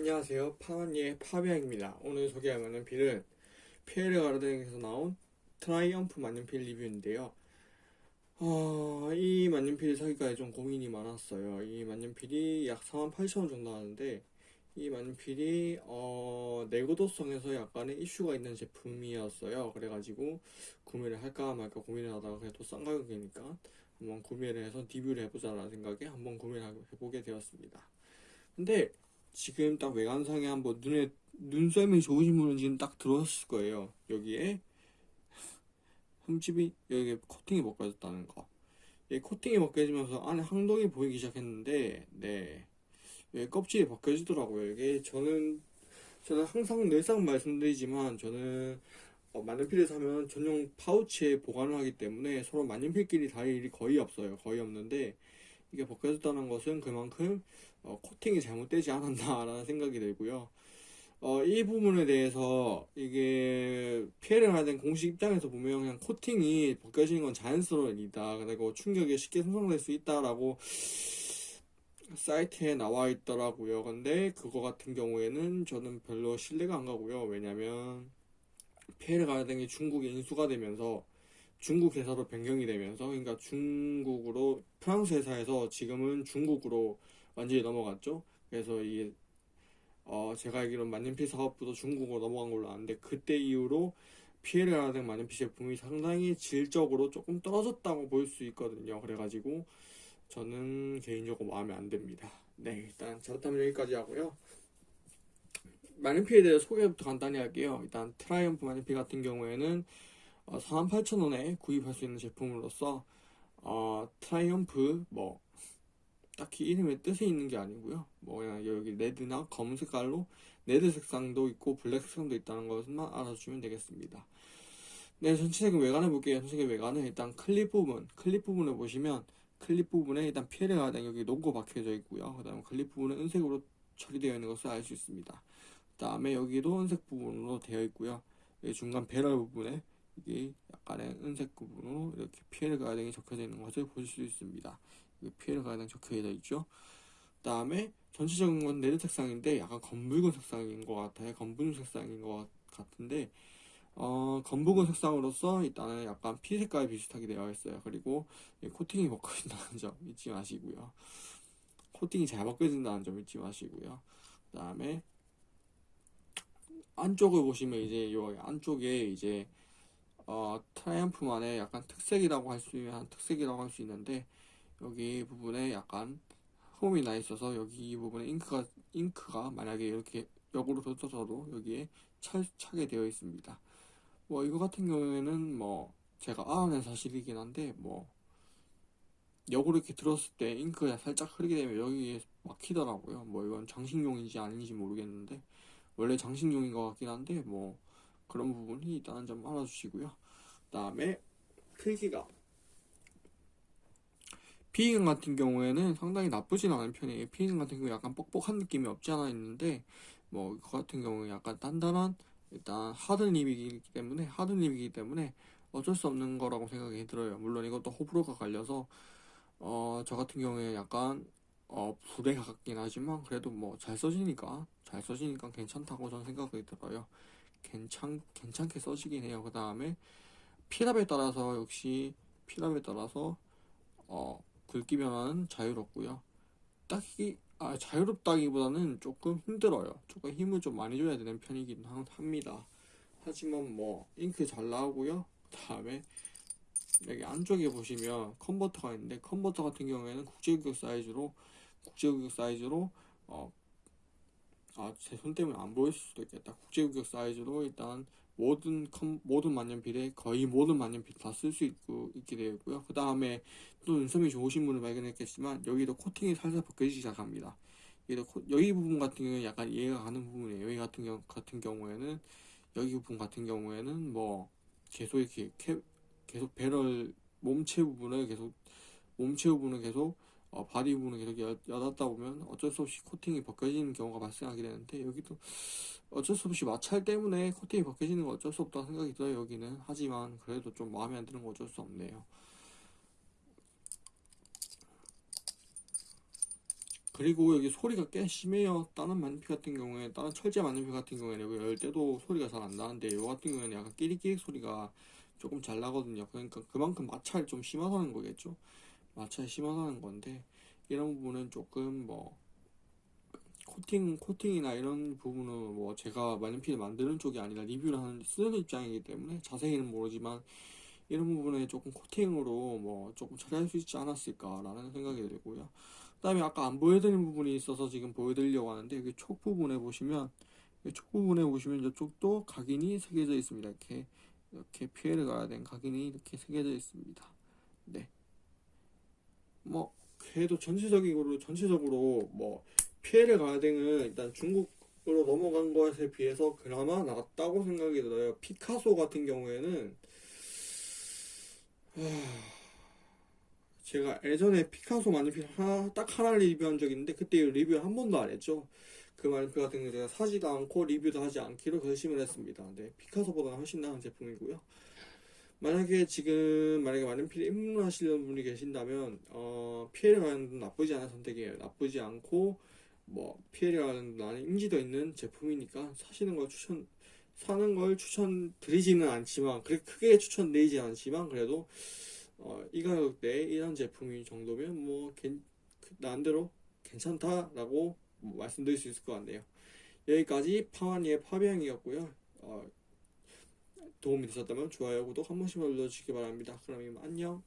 안녕하세요. 파마니의 파비앙입니다. 오늘 소개할 만년필은 피에르 가르뎅에서 나온 트라이엄프 만년필 리뷰인데요. 어, 이 만년필 사기가에 좀 고민이 많았어요. 이 만년필이 약 48,000원 정도 하는데 이 만년필이 어, 내구도성에서 약간의 이슈가 있는 제품이었어요. 그래가지고 구매를 할까 말까 고민을 하다가 그래도 싼 가격이니까 한번 구매를 해서 리뷰를 해보자 라는 생각에 한번 구매를 해보게 되었습니다. 근데 지금 딱 외관상에 한번 눈에 눈썰미 좋으신 분은 지금 딱 들어왔을 거예요. 여기에 흠집이 여기 코팅이 벗겨졌다는 거. 이 코팅이 벗겨지면서 안에 항동이 보이기 시작했는데 네. 예, 껍질이 벗겨지더라고요. 이게 저는 저는 항상 늘상 말씀드리지만 저는 어, 만년필을 사면 전용 파우치에 보관을 하기 때문에 서로 만년필끼리 다를 일이 거의 없어요. 거의 없는데 이게 벗겨졌다는 것은 그만큼 어, 코팅이 잘못되지 않았나라는 생각이 들고요. 어, 이 부분에 대해서 이게 피해를 하는 공식 입장에서 보면 그냥 코팅이 벗겨지는 건 자연스러운 일이다. 그리고 충격이 쉽게 손상될 수 있다라고 사이트에 나와 있더라고요. 근데 그거 같은 경우에는 저는 별로 신뢰가 안 가고요. 왜냐면 피해를 가야 되는 게 중국에 인수가 되면서 중국 회사로 변경이 되면서 그러니까 중국으로 프랑스 회사에서 지금은 중국으로 완전히 넘어갔죠. 그래서 이 어, 제가 알기로는 만년필 사업부도 중국으로 넘어간 걸로 아는데 그때 이후로 가는 만년필 제품이 상당히 질적으로 조금 떨어졌다고 볼 수 있거든요. 그래가지고 저는 개인적으로 마음에 안 듭니다. 네, 일단 저렇다면 여기까지 하고요. 만년필에 대해서 소개부터 간단히 할게요. 일단 트라이엄프 만년필 같은 경우에는 어, 48,000원에 구입할 수 있는 제품으로서 어, 트라이엄프 뭐 딱히 이름에 뜻이 있는 게 아니고요. 뭐 그냥 여기 레드나 검은 색깔로 레드 색상도 있고 블랙 색상도 있다는 것만 알아주시면 되겠습니다. 네, 전체적인 외관을 볼게요. 전체적인 외관은 일단 클립 부분, 클립 부분을 보시면 클립 부분에 일단 피에르가 여기 로고 박혀져 있고요. 그 다음에 클립 부분은 은색으로 처리되어 있는 것을 알 수 있습니다. 그 다음에 여기도 은색 부분으로 되어 있고요. 중간 배럴 부분에 이게 약간의 은색 부분으로 이렇게 피에르 가르뎅이 적혀져 있는 것을 보실 수 있습니다. 피에르 가르뎅 적혀져 있죠. 그 다음에 전체적인 건 레드 색상인데 약간 검붉은 색상인 것 같아요. 검붉은 색상인 것 같은데 어, 검붉은 색상으로서 일단은 약간 피 색깔 비슷하게 되어 있어요. 그리고 코팅이 벗겨진다는 점 잊지 마시고요. 코팅이 잘 벗겨진다는 점 잊지 마시고요. 그 다음에 안쪽을 보시면 이제 요 안쪽에 이제 어, 트라이엄프만의 약간 특색이라고 할 수 있는 특색이라고 할 수 있는데 여기 부분에 약간 홈이 나 있어서 여기 이 부분에 잉크가 잉크가 만약에 이렇게 역으로 젖어서도 여기에 차, 차게 되어 있습니다. 뭐 이거 같은 경우에는 뭐 제가 아는 사실이긴 한데 뭐 역으로 이렇게 들었을 때 잉크가 살짝 흐르게 되면 여기에 막히더라고요. 뭐 이건 장식용인지 아닌지 모르겠는데 원래 장식용인 것 같긴 한데 뭐 그런 부분이 있다는 점 알아주시고요. 그 다음에 크기가 피잉 같은 경우에는 상당히 나쁘진 않은 편이에요. 피잉 같은 경우 약간 뻑뻑한 느낌이 없지 않아 있는데 뭐 이거 같은 경우는 약간 단단한 일단 하드립이기 때문에 하드립이기 때문에 어쩔 수 없는 거라고 생각이 들어요. 물론 이것도 호불호가 갈려서 어, 저 같은 경우에 약간 어, 불에 가깝긴 하지만 그래도 뭐 잘 써지니까 잘 써지니까 괜찮다고 저는 생각이 들어요. 괜찮 괜찮게 써지긴 해요. 그 다음에 피랍에 따라서 역시 피랍에 따라서 어, 굵기 변화는 자유롭고요. 딱히 아, 자유롭다기보다는 조금 힘들어요. 조금 힘을 좀 많이 줘야 되는 편이긴 합니다. 하지만 뭐 잉크 잘 나오고요. 그 다음에 여기 안쪽에 보시면 컨버터가 있는데 컨버터 같은 경우에는 국제규격 사이즈로 국제규격 사이즈로 어, 아, 제 손 때문에 안 보일 수도 있겠다. 국제규격 사이즈로 일단 모든 컴, 모든 만년필에 거의 모든 만년필 다 쓸 수 있고 있게 되어 있고요. 그 다음에 또 눈썰미 좋으신 분을 발견했겠지만 여기도 코팅이 살살 벗겨지기 시작합니다. 여기도 코, 여기 부분 같은 경우는 약간 이해가 가는 부분이에요. 여기 같은 경우 같은 경우에는 여기 부분 같은 경우에는 뭐 계속 이렇게 캐, 계속 배럴 몸체 부분을 계속 몸체 부분을 계속 어, 바디 부분을 계속 여, 닫다 보면 어쩔 수 없이 코팅이 벗겨지는 경우가 발생하게 되는데 여기도 어쩔 수 없이 마찰 때문에 코팅이 벗겨지는 건 어쩔 수 없다고 생각이 들어요 여기는 하지만 그래도 좀 마음에 안 드는 건 어쩔 수 없네요 그리고 여기 소리가 꽤 심해요. 다른 만년필 같은 경우에, 다른 철제 만년필 같은 경우에는 열 때도 소리가 잘 안 나는데, 이거 같은 경우에는 약간 끼릭끼릭 소리가 조금 잘 나거든요. 그러니까 그만큼 마찰이 좀 심하다는 거겠죠. 마찰이 심하다는 건데, 이런 부분은 조금 뭐, 코팅, 코팅이나 이런 부분은 뭐 제가 만년필을 만드는 쪽이 아니라 리뷰를 하는, 쓰는 입장이기 때문에 자세히는 모르지만, 이런 부분에 조금 코팅으로 뭐 조금 처리할 수 있지 않았을까라는 생각이 들고요. 그 다음에 아까 안 보여드린 부분이 있어서 지금 보여드리려고 하는데 여기 촉 부분에 보시면 이촉 부분에 보시면 이쪽도 각인이 새겨져 있습니다. 이렇게 이렇게 피해를 가야 된 각인이 이렇게 새겨져 있습니다. 네. 뭐 그래도 전체적으로 전체적으로 뭐 피해를 가야 되는 일단 중국으로 넘어간 것에 비해서 그나마 낫다고 생각이 들어요. 피카소 같은 경우에는 제가 예전에 피카소 만년필 하나, 딱 하나를 리뷰한 적이 있는데 그때 리뷰 한 번도 안 했죠. 그 만년필 같은 경우 제가 사지도 않고 리뷰도 하지 않기로 결심을 했습니다. 네, 피카소보다 훨씬 나은 제품이고요. 만약에 지금 만약에 만년필에 입문하시는 분이 계신다면 어, 피해를 가는 건 나쁘지 않은 선택이에요. 나쁘지 않고 뭐 피해를 가는 나는 인지도 있는 제품이니까 사시는 걸 추천 사는 걸 추천드리지는 않지만 그렇게 크게 추천드리지 않지만 그래도 어, 이 가격대에 이런 제품이 정도면 뭐 괜, 그 나름대로 괜찮다라고 뭐 말씀드릴 수 있을 것 같네요. 여기까지 파와니의 파비앙이었고요. 어, 도움이 되셨다면 좋아요, 구독 한 번씩만 눌러주시기 바랍니다. 그럼 이만 안녕.